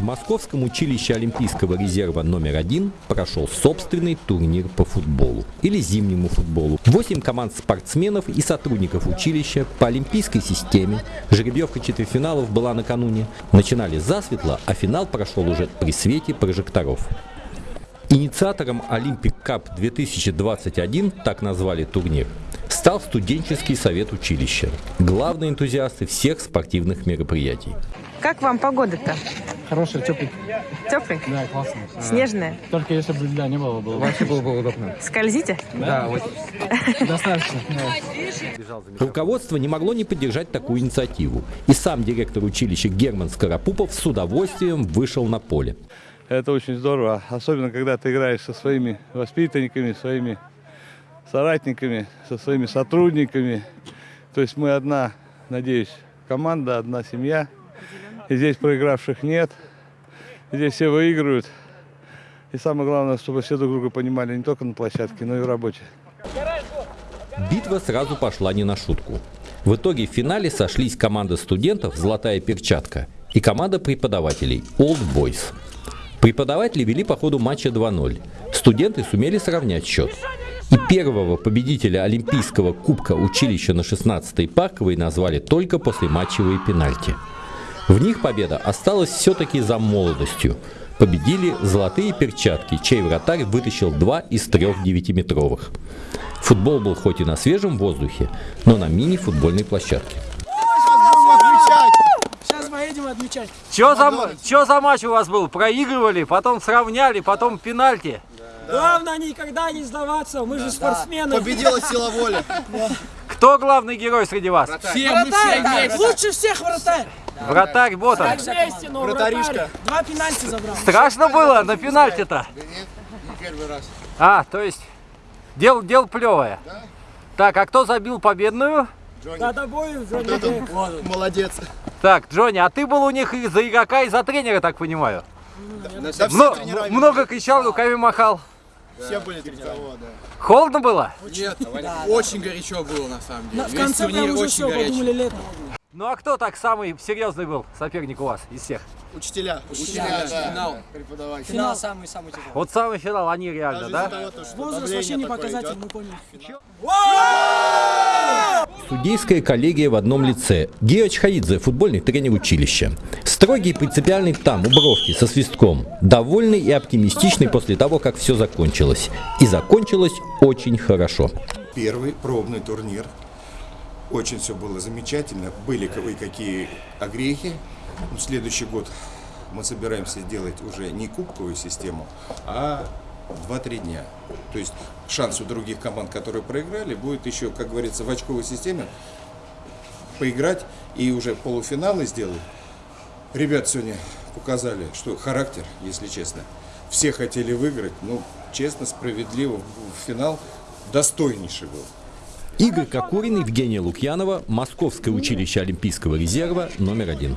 в Московском училище Олимпийского резерва номер один прошел собственный турнир по футболу или зимнему футболу. Восемь команд спортсменов и сотрудников училища по олимпийской системе. Жеребьевка четвертьфиналов была накануне. Начинали засветло, а финал прошел уже при свете прожекторов. Инициатором Olympic Cup 2021, так назвали турнир, стал студенческий совет училища. Главные энтузиасты всех спортивных мероприятий. Как вам погода-то? Хороший, теплый. Теплый? Да, классно. Снежная? Только если бы льда не было, было бы. Вообще было бы удобно. Скользите? Да, очень. Достаточно. Руководство не могло не поддержать такую инициативу. И сам директор училища Герман Скоропупов с удовольствием вышел на поле. Это очень здорово, особенно когда ты играешь со своими воспитанниками, своими соратниками, со своими сотрудниками. То есть мы одна, надеюсь, команда, одна семья. Здесь проигравших нет. Здесь все выигрывают. И самое главное, чтобы все друг друга понимали не только на площадке, но и в работе. Битва сразу пошла не на шутку. В итоге в финале сошлись команда студентов «Золотая перчатка» и команда преподавателей «Old Boys». Преподаватели вели по ходу матча 2-0. Студенты сумели сравнять счет. И первого победителя Олимпийского кубка училища на 16-й парковой назвали только после матчевые пенальти. В них победа осталась все-таки за молодостью. Победили золотые перчатки, чей вратарь вытащил два из трех девятиметровых. Футбол был хоть и на свежем воздухе, но на мини-футбольной площадке. Сейчас поедем отмечать. Что за, за матч у вас был? Проигрывали, потом сравняли, потом пенальти. Главное никогда не сдаваться, мы же спортсмены. Победила сила воли. Кто главный герой среди вас? Все, мы все вместе. Лучше всех вратарь. Вратарь, вот он. Но вратарь. Два пенальти забрал. Страшно было на пенальти-то? Первый раз. А, то есть, дело, дело плевое. Так, а кто забил победную? Да тобой, Джонни Дэк. Молодец. Так, Джонни, а ты был у них и за игрока, и за тренера, так понимаю? Да все Мно- много кричал, руками махал. Все были тренера. да. Холодно было? Нет, очень горячо было на самом деле. На- В конце прям уже все, горячий. подумали лето. Ну а кто так самый серьезный был соперник у вас из всех? Учителя. Учителя, да. финал. Преподаватели. Финал самый-самый тяжелый. Вот самый финал, они реально, Даже да? того, то, что Возраст вообще не показатель, идет. мы поняли. Судейская коллегия в одном лице. Гео Чхаидзе, футбольный тренер училища. Строгий принципиальный там, у бровки, со свистком. Довольный и оптимистичный после того, как все закончилось. И закончилось очень хорошо. Первый пробный турнир. Очень все было замечательно. Были кое-какие огрехи. Ну, следующий год мы собираемся сделать уже не кубковую систему, а 2-3 дня. То есть шанс у других команд, которые проиграли, будет еще, как говорится, в очковой системе поиграть и уже полуфиналы сделать. Ребят сегодня показали, что характер, если честно. Все хотели выиграть, но честно, справедливо, в финал достойнейший был. Игорь Кокорин, Евгения Лукьянова, Московское училище Олимпийского резерва номер один.